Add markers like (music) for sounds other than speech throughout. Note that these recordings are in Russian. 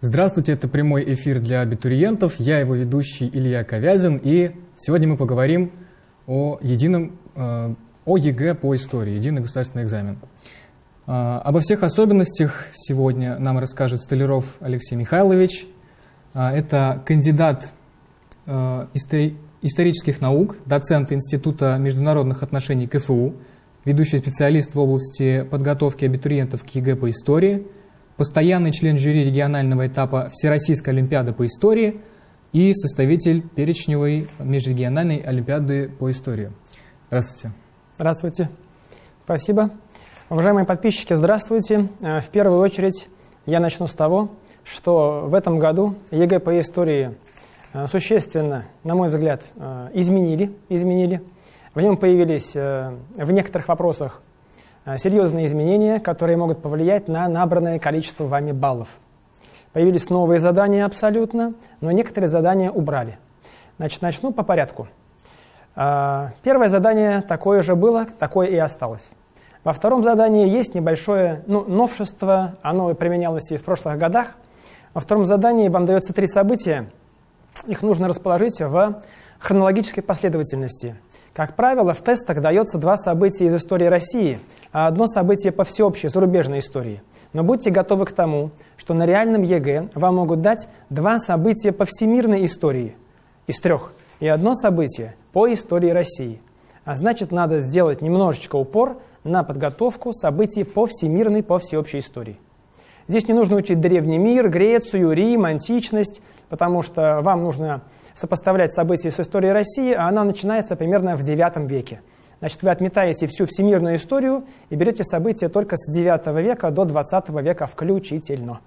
Здравствуйте, это прямой эфир для абитуриентов. Я его ведущий Илья Ковязин, и сегодня мы поговорим о едином, э, о ЕГЭ по истории, единый государственный экзамен. Э, обо всех особенностях сегодня нам расскажет Столяров Алексей Михайлович. Э, это кандидат исторических наук, доцент Института международных отношений КФУ, ведущий специалист в области подготовки абитуриентов к ЕГЭ по истории – постоянный член жюри регионального этапа Всероссийской Олимпиады по истории и составитель перечневой межрегиональной Олимпиады по истории. Здравствуйте. Здравствуйте. Спасибо. Уважаемые подписчики, здравствуйте. Э, в первую очередь я начну с того, что в этом году ЕГЭ по истории э, существенно, на мой взгляд, э, изменили. изменили. В нем появились в некоторых вопросах серьезные изменения, которые могут повлиять на набранное количество вами баллов. Появились новые задания абсолютно, но некоторые задания убрали. Значит, начну по порядку. Э, первое задание такое же было, такое и осталось. Во втором задании есть небольшое ну, новшество, оно применялось и в прошлых годах. Во втором задании вам дается три события, их нужно расположить в хронологической последовательности. Как правило, в тестах дается два события из истории России – а одно событие по всеобщей зарубежной истории. Но будьте готовы к тому, что на реальном ЕГЭ вам могут дать два события по всемирной истории из трех и одно событие по истории России. А значит, надо сделать немножечко упор на подготовку событий по всемирной, по всеобщей истории. Здесь не нужно учить древний мир, Грецию, Рим, античность, потому что вам нужно сопоставлять события с историей России, а она начинается примерно в IX веке. Значит, вы отметаете всю всемирную историю и берете события только с 9 века до 20 века включительно.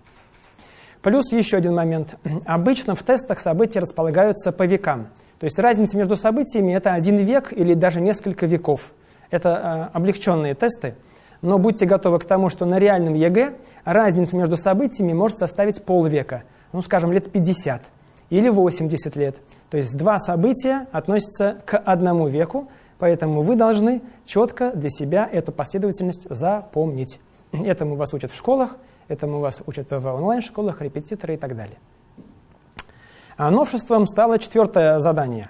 Плюс еще один момент. Обычно в тестах события располагаются по векам. То есть разница между событиями – это один век или даже несколько веков. Это э, облегченные тесты. Но будьте готовы к тому, что на реальном ЕГЭ разница между событиями может составить полвека, ну, скажем, лет 50 или 80 лет. То есть два события относятся к одному веку, Поэтому вы должны четко для себя эту последовательность запомнить. Этому вас учат в школах, этому вас учат в онлайн-школах, репетиторы и так далее. А новшеством стало четвертое задание.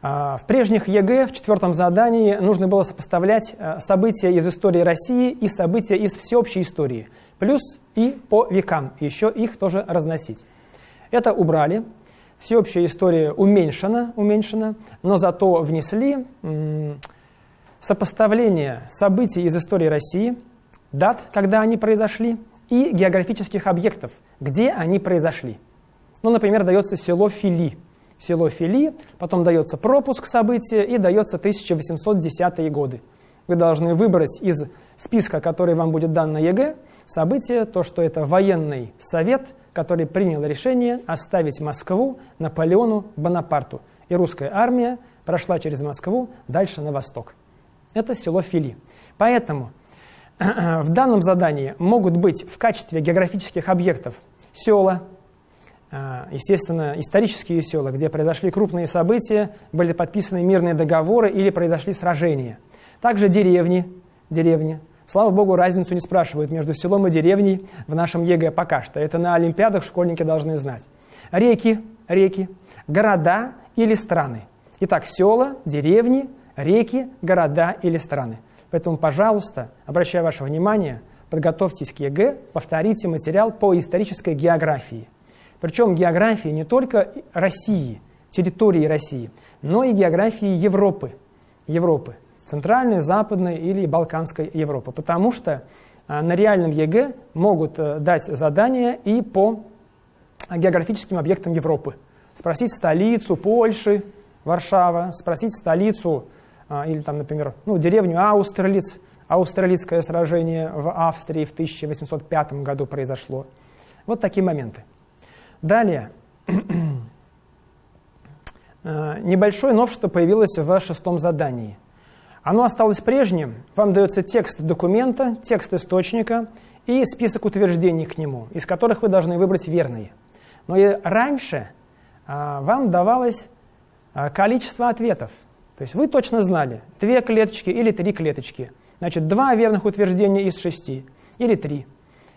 А, в прежних ЕГЭ в четвертом задании нужно было сопоставлять а, события из истории России и события из всеобщей истории, плюс и по векам, еще их тоже разносить. Это убрали, всеобщая история уменьшена, уменьшена но зато внесли сопоставление событий из истории России, дат, когда они произошли, и географических объектов, где они произошли. Ну, например, дается село Фили. Село Фили, потом дается пропуск события и дается 1810 годы. Вы должны выбрать из списка, который вам будет дан на ЕГЭ, событие, то, что это военный совет – который принял решение оставить Москву Наполеону Бонапарту. И русская армия прошла через Москву дальше на восток. Это село Фили. Поэтому (clears throat) в данном задании могут быть в качестве географических объектов села, а, естественно, исторические села, где произошли крупные события, были подписаны мирные договоры или произошли сражения. Также деревни, деревни, Слава богу, разницу не спрашивают между селом и деревней в нашем ЕГЭ пока что. Это на Олимпиадах школьники должны знать. Реки, реки, города или страны. Итак, села, деревни, реки, города или страны. Поэтому, пожалуйста, обращаю ваше внимание, подготовьтесь к ЕГЭ, повторите материал по исторической географии. Причем географии не только России, территории России, но и географии Европы. Европы. Центральной, Западной или Балканской Европы, потому что а, на реальном ЕГЭ могут э, дать задания и по географическим объектам Европы. Спросить столицу Польши, Варшава, спросить столицу а, или там, например, ну, деревню Аустерлиц, Аустерлицкое сражение в Австрии в 1805 году произошло. Вот такие моменты. Далее. (clears throat) Э, небольшое новшество появилось в шестом задании. Оно осталось прежним. Вам дается текст документа, текст источника и список утверждений к нему, из которых вы должны выбрать верные. Но и раньше а, вам давалось а, количество ответов. То есть вы точно знали, две клеточки или три клеточки. Значит, два верных утверждения из шести или три.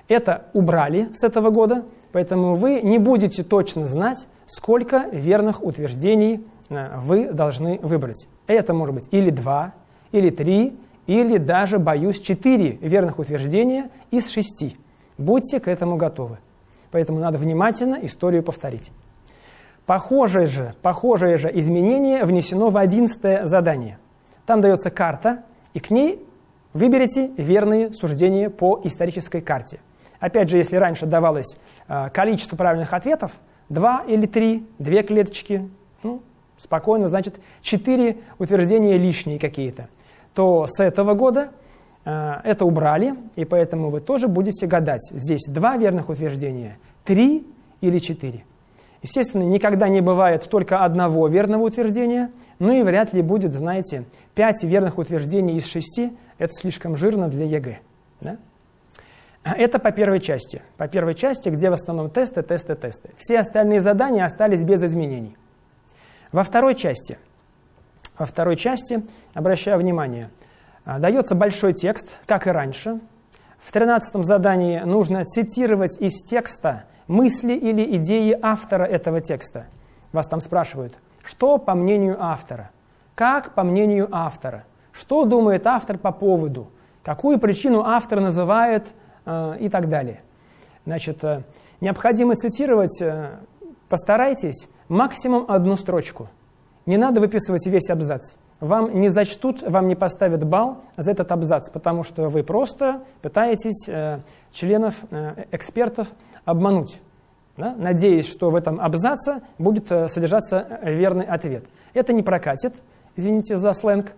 Это убрали с этого года, Поэтому вы не будете точно знать, сколько верных утверждений э, вы должны выбрать. Это может быть или два, или три, или даже, боюсь, четыре верных утверждения из шести. Будьте к этому готовы. Поэтому надо внимательно историю повторить. Похожее же, похожее же изменение внесено в одиннадцатое задание. Там дается карта, и к ней выберите верные суждения по исторической карте. Опять же, если раньше давалось э, количество правильных ответов, два или три, две клеточки, ну, спокойно, значит, четыре утверждения лишние какие-то, то с этого года э, это убрали, и поэтому вы тоже будете гадать. Здесь два верных утверждения, три или четыре. Естественно, никогда не бывает только одного верного утверждения, ну и вряд ли будет, знаете, пять верных утверждений из шести, это слишком жирно для ЕГЭ. Да? Это по первой части. По первой части, где в основном тесты, тесты, тесты. Все остальные задания остались без изменений. Во второй части, во второй части, обращаю внимание, а, дается большой текст, как и раньше. В тринадцатом задании нужно цитировать из текста мысли или идеи автора этого текста. Вас там спрашивают, что по мнению автора, как по мнению автора, что думает автор по поводу, какую причину автор называет Э, и так далее. Значит, э, необходимо цитировать, э, постарайтесь, максимум одну строчку. Не надо выписывать весь абзац. Вам не зачтут, вам не поставят балл за этот абзац, потому что вы просто пытаетесь членов, экспертов обмануть, да, надеясь, что в этом абзаце будет содержаться верный ответ. Это не прокатит, извините за сленг.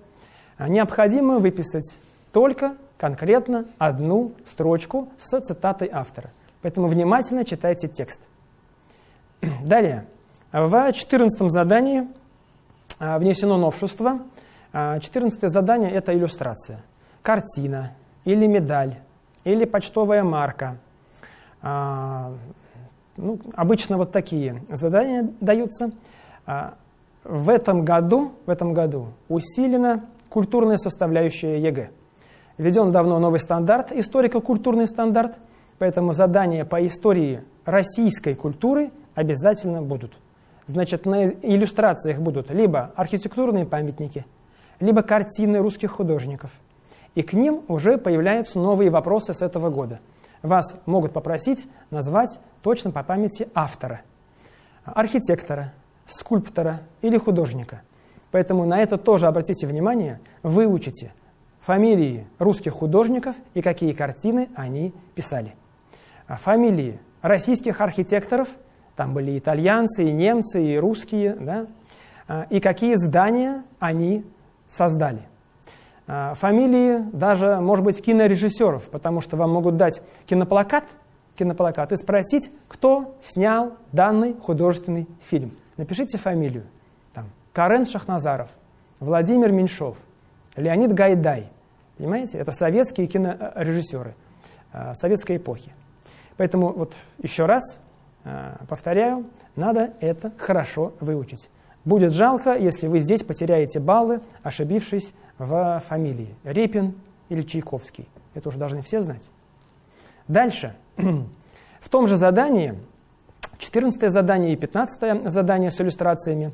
Необходимо выписать только конкретно одну строчку с цитатой автора. Поэтому внимательно читайте текст. (clears throat) Далее. В 14 задании а, внесено новшество. 14 а, задание – это иллюстрация. Картина или медаль, или почтовая марка. А, ну, обычно вот такие задания даются. В этом году, в этом году усилена культурная составляющая ЕГЭ. Введен давно новый стандарт, историко-культурный стандарт, поэтому задания по истории российской культуры обязательно будут. Значит, на иллюстрациях будут либо архитектурные памятники, либо картины русских художников. И к ним уже появляются новые вопросы с этого года. Вас могут попросить назвать точно по памяти автора, архитектора, скульптора или художника. Поэтому на это тоже обратите внимание, выучите – фамилии русских художников и какие картины они писали. А фамилии российских архитекторов, там были итальянцы, и немцы, и русские, да, а, и какие здания они создали. А, фамилии даже, может быть, кинорежиссеров, потому что вам могут дать киноплакат, киноплакат и спросить, кто снял данный художественный фильм. Напишите фамилию. Там, Карен Шахназаров, Владимир Меньшов, Леонид Гайдай, Понимаете? Это советские кинорежиссеры э, советской эпохи. Поэтому вот еще раз повторяю, надо это хорошо выучить. Будет жалко, если вы здесь потеряете баллы, ошибившись в фамилии Репин или Чайковский. Это уже должны все знать. Дальше. (clears throat) В том же задании, 14 задание и 15 задание с иллюстрациями,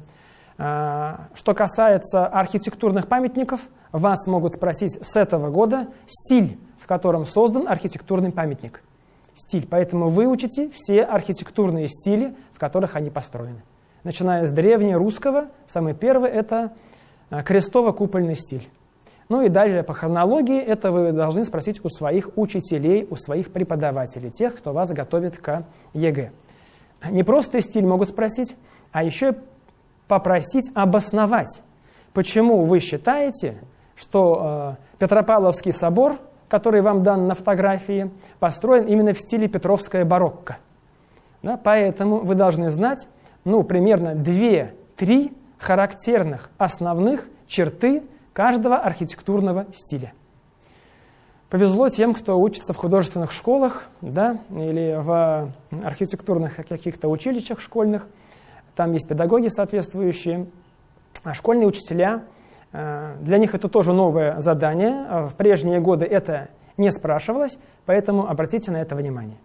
э, что касается архитектурных памятников – вас могут спросить с этого года стиль, в котором создан архитектурный памятник. Стиль. Поэтому выучите все архитектурные стили, в которых они построены. Начиная с древнерусского, самый первый – это а, крестово-купольный стиль. Ну и далее по хронологии это вы должны спросить у своих учителей, у своих преподавателей, тех, кто вас готовит к ЕГЭ. Не просто стиль могут спросить, а еще попросить обосновать, почему вы считаете, что э, Петропавловский собор, который вам дан на фотографии, построен именно в стиле Петровская барокко. Да, поэтому вы должны знать ну, примерно 2-3 характерных основных черты каждого архитектурного стиля. Повезло тем, кто учится в художественных школах да, или в архитектурных каких-то училищах школьных. Там есть педагоги соответствующие. А школьные учителя для них это тоже новое задание. Э, в прежние годы это не спрашивалось, поэтому обратите на это внимание.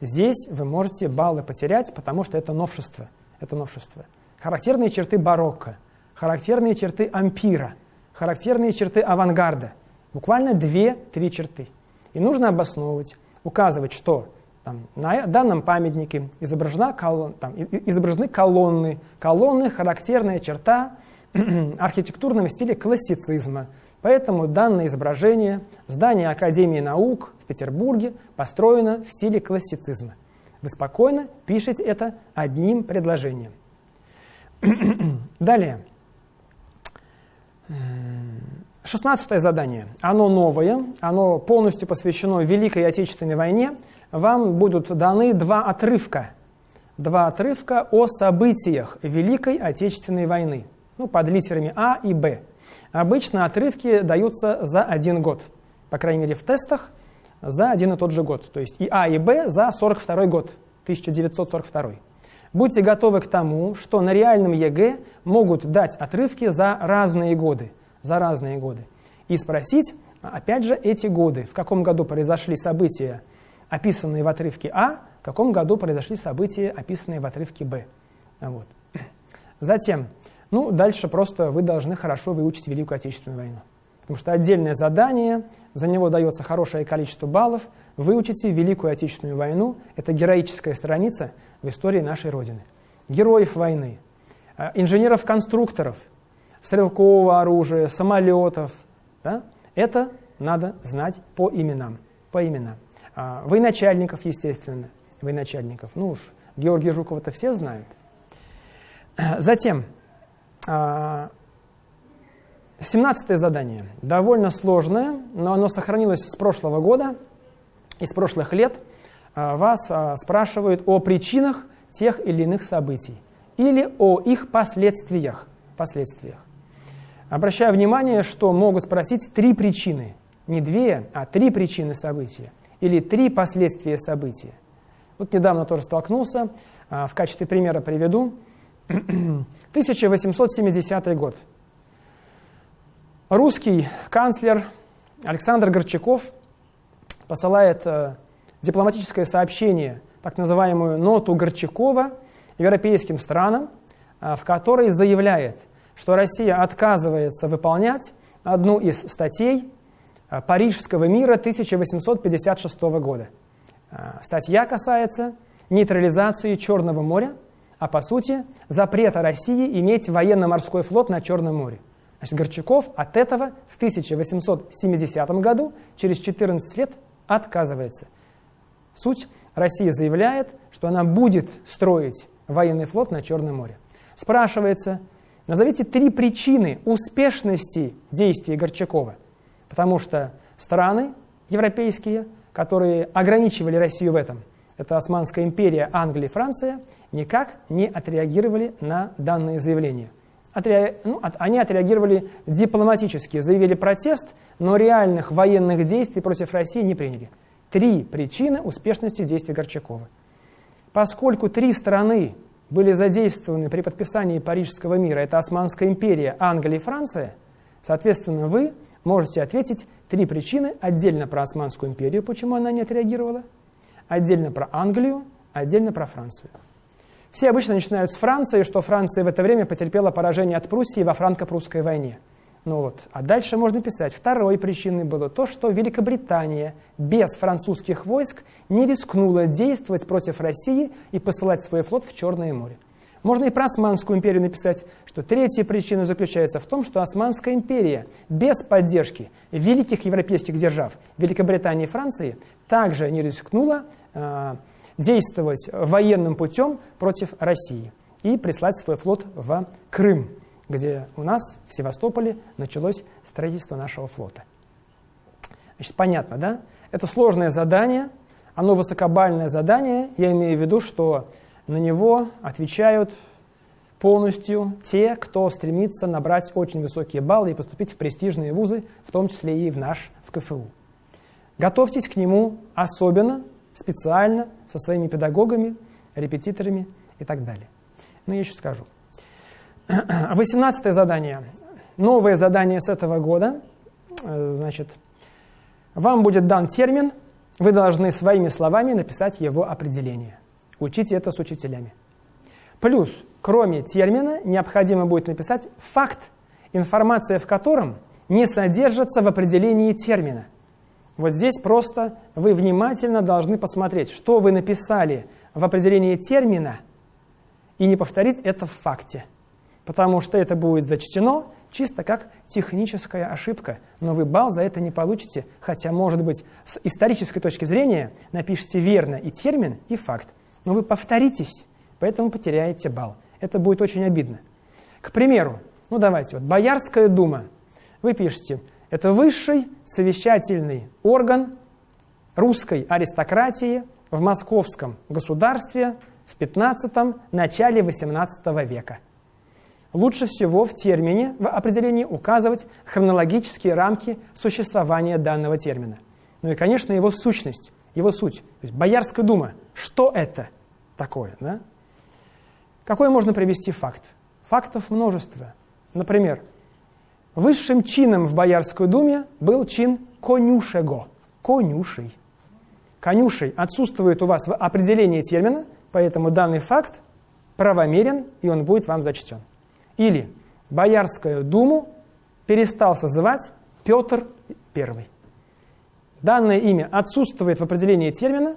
Здесь вы можете баллы потерять, потому что это новшество. Это новшество. Характерные черты барокко, характерные черты ампира, характерные черты авангарда. Буквально две-три черты. И нужно обосновывать, указывать, что там, на данном памятнике изображена колон, там, изображены колонны. Колонны – характерная черта (clears throat) архитектурного стиля классицизма. Поэтому данное изображение, здание Академии наук в Петербурге построено в стиле классицизма. Вы спокойно пишете это одним предложением. (clears throat) Далее. Шестнадцатое задание. Оно новое, оно полностью посвящено Великой Отечественной войне. Вам будут даны два отрывка. Два отрывка о событиях Великой Отечественной войны. Ну, под литерами А и Б. Обычно отрывки даются за один год. По крайней мере, в тестах за один и тот же год. То есть и А, и Б за 42 год, 1942. Будьте готовы к тому, что на реальном ЕГЭ могут дать отрывки за разные годы за разные годы. И спросить, опять же, эти годы, в каком году произошли события, описанные в отрывке А, в каком году произошли события, описанные в отрывке Б. Вот. Затем, ну, дальше просто вы должны хорошо выучить Великую Отечественную войну. Потому что отдельное задание, за него дается хорошее количество баллов. Выучите Великую Отечественную войну. Это героическая страница в истории нашей Родины. Героев войны, э, инженеров-конструкторов – стрелкового оружия, самолетов. Да? Это надо знать по именам. По именам. А, военачальников, естественно. Военачальников. Ну уж, Георгия Жукова-то все знают. Затем, а, семнадцатое задание. Довольно сложное, но оно сохранилось с прошлого года, из прошлых лет. А, вас спрашивают о причинах тех или иных событий или о их последствиях. последствиях. Обращаю внимание, что могут спросить три причины. Не две, а три причины события. Или три последствия события. Вот недавно тоже столкнулся, а, в качестве примера приведу. 1870 год. Русский канцлер Александр Горчаков посылает э, дипломатическое сообщение, так называемую ноту Горчакова европейским странам, э, в которой заявляет – что Россия отказывается выполнять одну из статей э, Парижского мира 1856 года. Статья касается нейтрализации Черного моря, а по сути запрета России иметь военно-морской флот на Черном море. Значит, Горчаков от этого в 1870 году, через 14 лет, отказывается. Суть, Россия заявляет, что она будет строить военный флот на Черном море. Спрашивается, Назовите три причины успешности действий Горчакова. Потому что страны европейские, которые ограничивали Россию в этом, это Османская империя, Англия Франция, никак не отреагировали на данные заявления. Отре... Ну, от... Они отреагировали дипломатически, заявили протест, но реальных военных действий против России не приняли. Три причины успешности действий Горчакова. Поскольку три страны были задействованы при подписании Парижского мира, это Османская империя, Англия и Франция, соответственно, вы можете ответить три причины отдельно про Османскую империю, почему она не отреагировала, отдельно про Англию, отдельно про Францию. Все обычно начинают с Франции, что Франция в это время потерпела поражение от Пруссии во франко-прусской войне – ну вот. А дальше можно писать. Второй причиной было то, что Великобритания без французских войск не рискнула действовать против России и посылать свой флот в Черное море. Можно и про Османскую империю написать, что третья причина заключается в том, что Османская империя без поддержки великих европейских держав Великобритании и Франции также не рискнула э, действовать военным путем против России и прислать свой флот в Крым где у нас в Севастополе началось строительство нашего флота. Значит, понятно, да? Это сложное задание, оно высокобальное задание, я имею в виду, что на него отвечают полностью те, кто стремится набрать очень высокие баллы и поступить в престижные вузы, в том числе и в наш, в КФУ. Готовьтесь к нему особенно, специально, со своими педагогами, репетиторами и так далее. Но я еще скажу. (clears throat) 18 задание. Новое задание с этого года. Э, значит, вам будет дан термин вы должны своими словами написать его определение. Учите это с учителями. Плюс, кроме термина, необходимо будет написать факт, информация в котором не содержится в определении термина. Вот здесь просто вы внимательно должны посмотреть, что вы написали в определении термина, и не повторить это в факте. Потому что это будет зачтено чисто как техническая ошибка, но вы балл за это не получите, хотя, может быть, с исторической точки зрения напишите верно и термин, и факт, но вы повторитесь, поэтому потеряете балл. Это будет очень обидно. К примеру, ну давайте, вот Боярская дума. Вы пишете, это высший совещательный орган русской аристократии в московском государстве в 15 начале 18 века лучше всего в термине, в определении указывать хронологические рамки существования данного термина. Ну и, конечно, его сущность, его суть. То есть Боярская дума, что это такое? Да? Какой можно привести факт? Фактов множество. Например, высшим чином в Боярской думе был чин конюшего, конюшей. Конюшей отсутствует у вас в определении термина, поэтому данный факт правомерен, и он будет вам зачтен. Или Боярскую думу перестал созывать Петр I. Данное имя отсутствует в определении термина,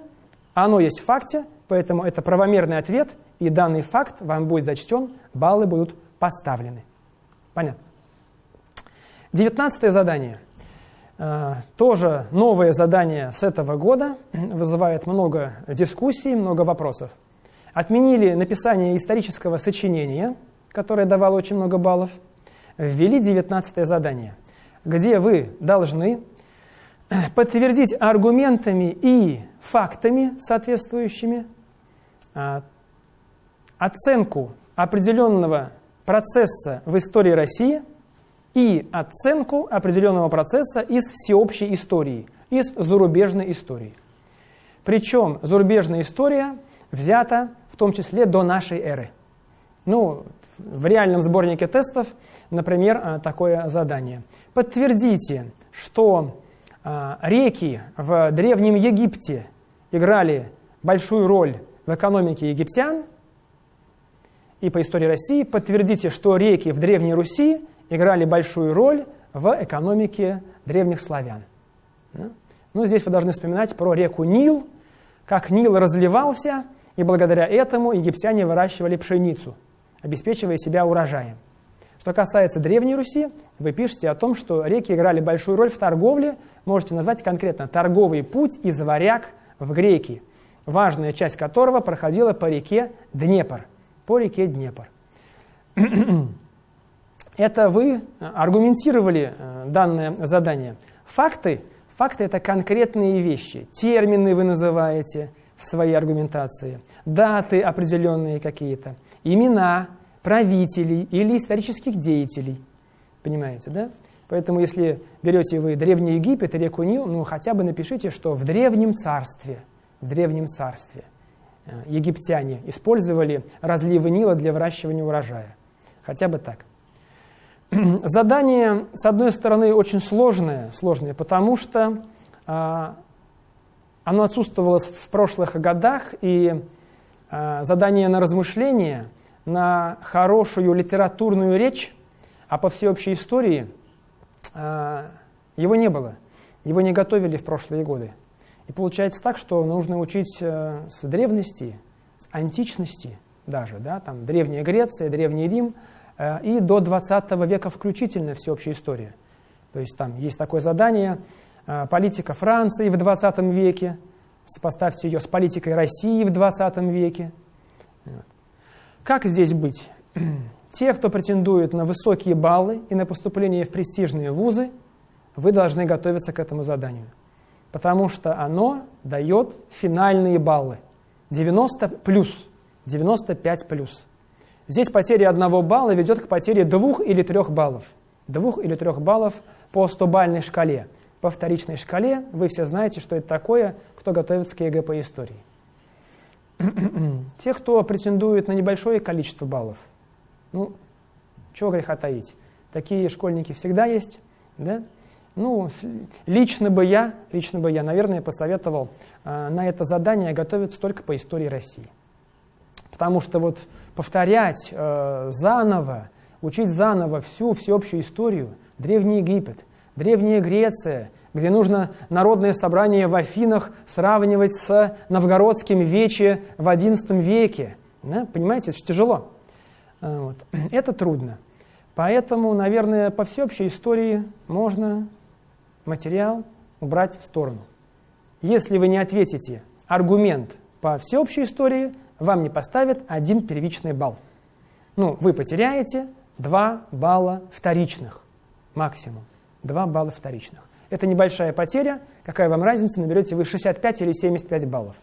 оно есть в факте, поэтому это правомерный ответ, и данный факт вам будет зачтен, баллы будут поставлены. Понятно? Девятнадцатое задание. Э, тоже новое задание с этого года, вызывает много дискуссий, много вопросов. Отменили написание исторического сочинения – которое давало очень много баллов, ввели 19 задание, где вы должны подтвердить аргументами и фактами соответствующими а, оценку определенного процесса в истории России и оценку определенного процесса из всеобщей истории, из зарубежной истории. Причем зарубежная история взята в том числе до нашей эры. Ну, в реальном сборнике тестов, например, э, такое задание. Подтвердите, что э, реки в Древнем Египте играли большую роль в экономике египтян, и по истории России подтвердите, что реки в Древней Руси играли большую роль в экономике древних славян. Ну, здесь вы должны вспоминать про реку Нил, как Нил разливался, и благодаря этому египтяне выращивали пшеницу – обеспечивая себя урожаем. Что касается Древней Руси, вы пишете о том, что реки играли большую роль в торговле, можете назвать конкретно торговый путь из Варяг в Греки, важная часть которого проходила по реке Днепр. По реке Днепр. (clears throat) Это вы аргументировали э, данное задание. Факты, факты это конкретные вещи, термины вы называете в своей аргументации, даты определенные какие-то имена правителей или исторических деятелей. Понимаете, да? Поэтому если берете вы Древний Египет реку Нил, ну хотя бы напишите, что в Древнем Царстве, в Древнем Царстве э, египтяне использовали разливы Нила для выращивания урожая. Хотя бы так. (clears throat) Задание, с одной стороны, очень сложное, сложное потому что а, оно отсутствовало в прошлых годах, и Э, задание на размышление, на хорошую литературную речь, а по всеобщей истории э, его не было. Его не готовили в прошлые годы. И получается так, что нужно учить э, с древности, с античности даже, да, там Древняя Греция, Древний Рим, и до 20 века включительно всеобщая история. То есть там есть такое задание политика Франции в 20 веке, Сопоставьте ее с политикой России в 20 веке. Как здесь быть? (clears throat) Те, кто претендует на высокие баллы и на поступление в престижные вузы, вы должны готовиться к этому заданию. Потому что оно дает финальные баллы. 90 плюс, 95 плюс. Здесь потеря одного балла ведет к потере двух или трех баллов. Двух или трех баллов по 100-бальной шкале. По вторичной шкале вы все знаете, что это такое кто готовится к ЕГЭ по истории. Те, кто претендует на небольшое количество баллов, ну, чего греха таить. Такие школьники всегда есть, да? Ну, лично бы я, лично бы я, наверное, посоветовал э, на это задание готовиться только по истории России. Потому что вот повторять э, заново, учить заново всю всеобщую историю, Древний Египет, Древняя Греция, где нужно народное собрание в Афинах сравнивать с новгородским вече в XI веке. Да? Понимаете, это же тяжело. Э, вот. (clears throat) Это трудно. Поэтому, наверное, по всеобщей истории можно материал убрать в сторону. Если вы не ответите аргумент по всеобщей истории, вам не поставят один первичный балл. Ну, вы потеряете 2 балла вторичных максимум. 2 балла вторичных. Это небольшая потеря. Какая вам разница, наберете вы 65 или 75 баллов?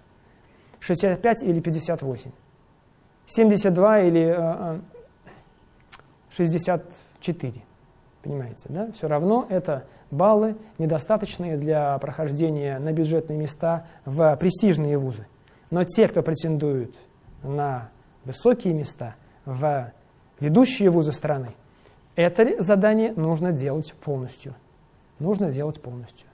65 или 58? 72 или 64. Э, Понимаете, да? Все равно это баллы, недостаточные для прохождения на бюджетные места в престижные вузы. Но те, кто претендует на высокие места, в ведущие вузы страны, это задание нужно делать полностью. Нужно делать полностью.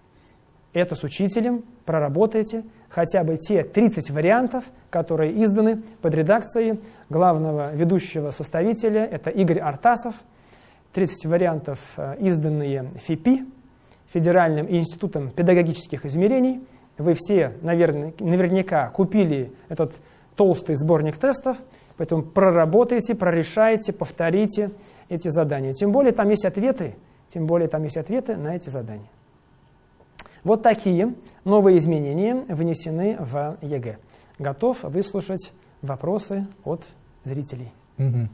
Это с учителем проработайте хотя бы те 30 вариантов, которые изданы под редакцией главного ведущего составителя, это Игорь Артасов. 30 вариантов, э, изданные ФИПИ, Федеральным институтом педагогических измерений. Вы все, наверное, наверняка купили этот толстый сборник тестов, поэтому проработайте, прорешайте, повторите эти задания. Тем более там есть ответы, тем более там есть ответы на эти задания. Вот такие новые изменения внесены в ЕГЭ. Готов выслушать вопросы от зрителей. Угу.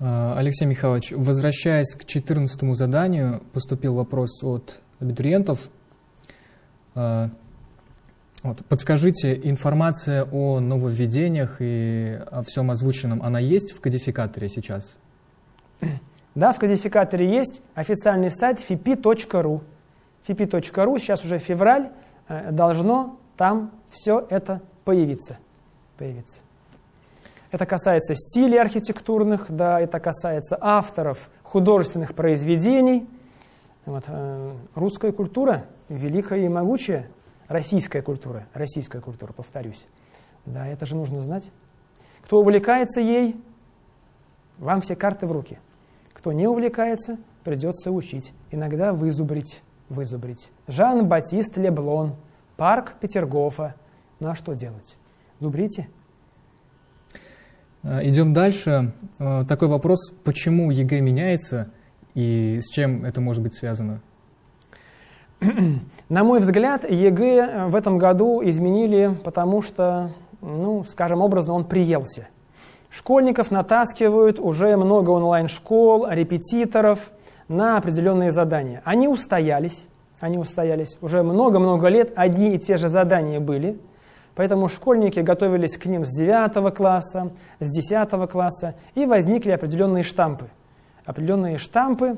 Алексей Михайлович, возвращаясь к 14 заданию, поступил вопрос от абитуриентов. Вот, подскажите, информация о нововведениях и о всем озвученном, она есть в кодификаторе сейчас? Да, в кодификаторе есть официальный сайт fipi.ru. fipi.ru, сейчас уже февраль, э, должно там все это появиться. появиться. Это касается стилей архитектурных, да, это касается авторов художественных произведений – вот, э, русская культура, великая и могучая, российская культура, российская культура, повторюсь. Да, это же нужно знать. Кто увлекается ей, вам все карты в руки. Кто не увлекается, придется учить. Иногда вызубрить, вызубрить. Жан-Батист Леблон, парк Петергофа. Ну а что делать? Зубрите. Э, идем дальше. Э, такой вопрос, почему ЕГЭ меняется – и с чем это может быть связано? На мой взгляд, ЕГЭ в этом году изменили, потому что, ну, скажем образно, он приелся. Школьников натаскивают уже много онлайн-школ, репетиторов на определенные задания. Они устоялись, они устоялись. Уже много-много лет одни и те же задания были. Поэтому школьники готовились к ним с 9 класса, с 10 класса, и возникли определенные штампы – определенные штампы,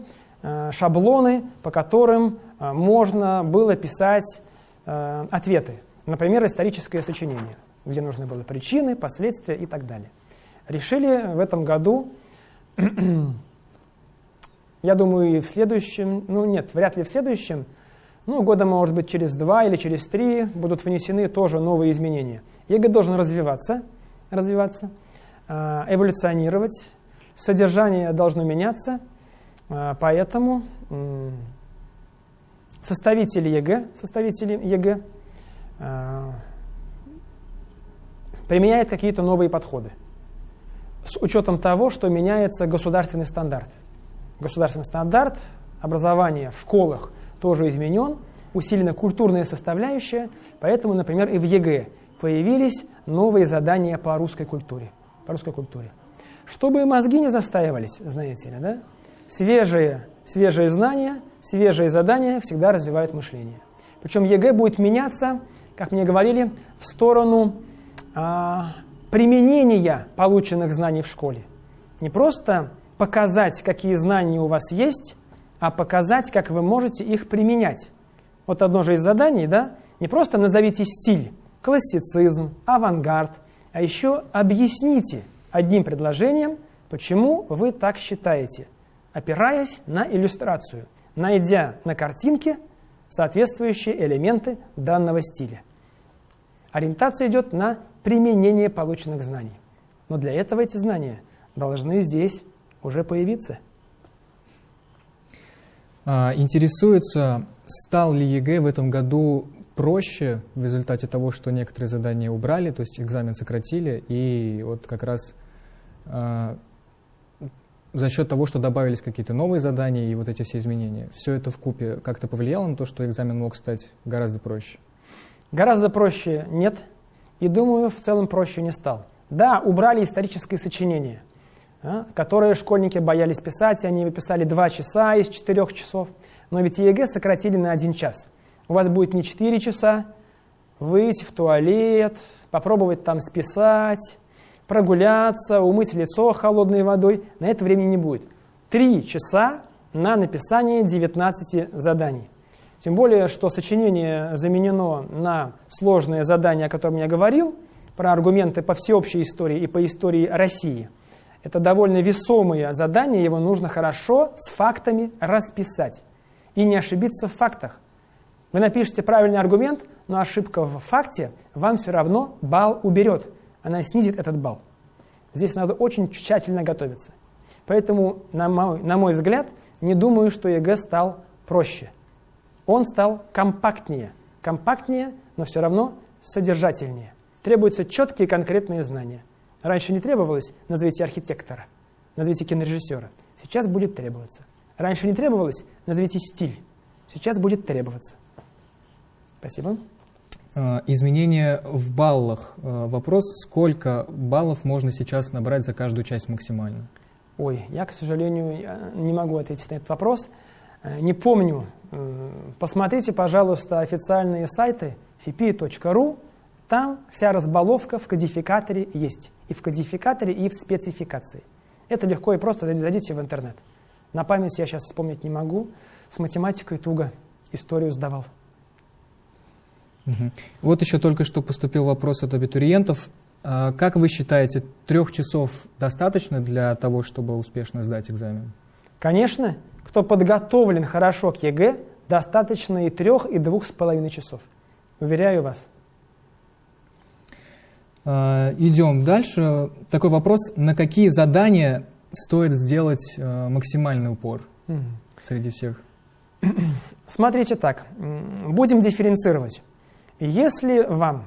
шаблоны, по которым э, можно было писать э, ответы. Например, историческое сочинение, где нужны были причины, последствия и так далее. Решили в этом году, (clears throat) я думаю, и в следующем, ну нет, вряд ли в следующем, ну, года, может быть, через два или через три будут внесены тоже новые изменения. ЕГЭ должен развиваться, развиваться, эволюционировать, содержание должно меняться, поэтому составители ЕГЭ, составители ЕГЭ а, применяют какие-то новые подходы с учетом того, что меняется государственный стандарт. Государственный стандарт образования в школах тоже изменен, усилена культурная составляющая, поэтому, например, и в ЕГЭ появились новые задания по русской культуре. По русской культуре. Чтобы мозги не застаивались, знаете ли, да? Свежие, свежие знания, свежие задания всегда развивают мышление. Причем ЕГЭ будет меняться, как мне говорили, в сторону а, применения полученных знаний в школе. Не просто показать, какие знания у вас есть, а показать, как вы можете их применять. Вот одно же из заданий, да, не просто назовите стиль, классицизм, авангард, а еще объясните – одним предложением, почему вы так считаете, опираясь на иллюстрацию, найдя на картинке соответствующие элементы данного стиля. Ориентация идет на применение полученных знаний. Но для этого эти знания должны здесь уже появиться. А, интересуется, стал ли ЕГЭ в этом году проще в результате того, что некоторые задания убрали, то есть экзамен сократили, и вот как раз э, за счет того, что добавились какие-то новые задания и вот эти все изменения, все это вкупе как-то повлияло на то, что экзамен мог стать гораздо проще? Гораздо проще нет, и думаю, в целом проще не стал. Да, убрали историческое сочинение, а, которое школьники боялись писать, они писали 2 часа из 4 часов, но ведь ЕГЭ сократили на 1 час. У вас будет не 4 часа, выйти в туалет, попробовать там списать, прогуляться, умыть лицо холодной водой. На это времени не будет. Три часа на написание 19 заданий. Тем более, что сочинение заменено на сложное задание, о котором я говорил, про аргументы по всеобщей истории и по истории России. Это довольно весомые задания, его нужно хорошо с фактами расписать и не ошибиться в фактах. Вы напишите правильный аргумент, но ошибка в факте вам все равно балл уберет. Она снизит этот балл. Здесь надо очень тщательно готовиться. Поэтому, на мой, на мой взгляд, не думаю, что ЕГЭ стал проще. Он стал компактнее. Компактнее, но все равно содержательнее. Требуются четкие конкретные знания. Раньше не требовалось «назовите архитектора», «назовите кинорежиссера». Сейчас будет требоваться. Раньше не требовалось «назовите стиль». Сейчас будет требоваться. Спасибо. А, изменения в баллах. А, вопрос, сколько баллов можно сейчас набрать за каждую часть максимально? Ой, я, к сожалению, не могу ответить на этот вопрос. Э, не помню. Э, посмотрите, пожалуйста, официальные сайты fipi.ru. Там вся разбаловка в кодификаторе есть. И в кодификаторе, и в спецификации. Это легко и просто. Зайдите в интернет. На память я сейчас вспомнить не могу. С математикой туго историю сдавал. Угу. Вот еще только что поступил вопрос от абитуриентов. А как вы считаете, трех часов достаточно для того, чтобы успешно сдать экзамен? Конечно. Кто подготовлен хорошо к ЕГЭ, достаточно и трех, и двух с половиной часов. Уверяю вас. А, идем дальше. Такой вопрос. На какие задания стоит сделать а, максимальный упор угу. среди всех? (clears throat) Смотрите так. Будем дифференцировать. Если вам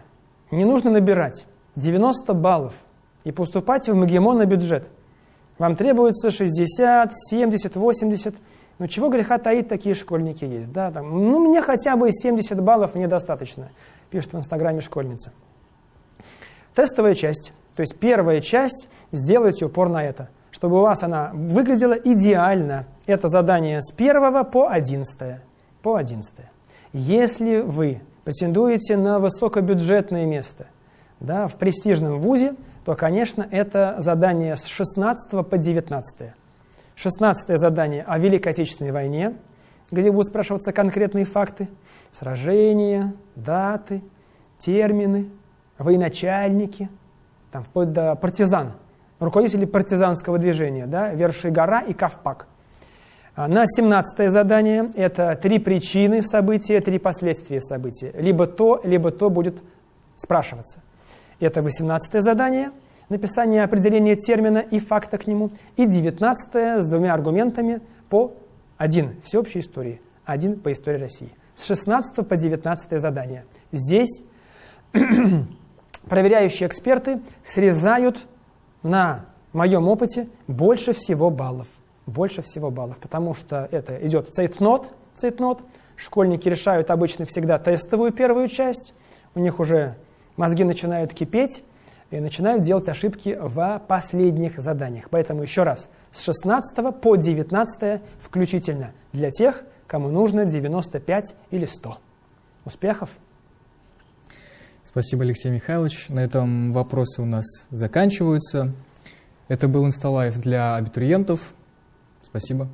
не нужно набирать 90 баллов и поступать в МГИМО на бюджет, вам требуется 60, 70, 80, ну чего греха таить, такие школьники есть. Да, там, ну мне хотя бы 70 баллов мне достаточно, пишет в инстаграме школьница. Тестовая часть, то есть первая часть, сделайте упор на это, чтобы у вас она выглядела идеально. Это задание с 1 по 11. По 11. Если вы претендуете на высокобюджетное место да, в престижном вузе, то, конечно, это задание с 16 по 19. 16 задание о Великой Отечественной войне, где будут спрашиваться конкретные факты, сражения, даты, термины, военачальники, там, вплоть до партизан, руководители партизанского движения, да, Верши гора и Кавпак – на 17 задание это три причины события, три последствия события. Либо то, либо то будет спрашиваться. Это 18 задание, написание определения термина и факта к нему. И 19 с двумя аргументами по один всеобщей истории, один по истории России. С 16 по 19 задание. Здесь (clears throat) проверяющие эксперты срезают на моем опыте больше всего баллов больше всего баллов, потому что это идет цейтнот, цейтнот. Школьники решают обычно всегда тестовую первую часть, у них уже мозги начинают кипеть и начинают делать ошибки в последних заданиях. Поэтому еще раз, с 16 по 19 включительно для тех, кому нужно 95 или 100. Успехов! Спасибо, Алексей Михайлович. На этом вопросы у нас заканчиваются. Это был Инсталайф для абитуриентов. Спасибо.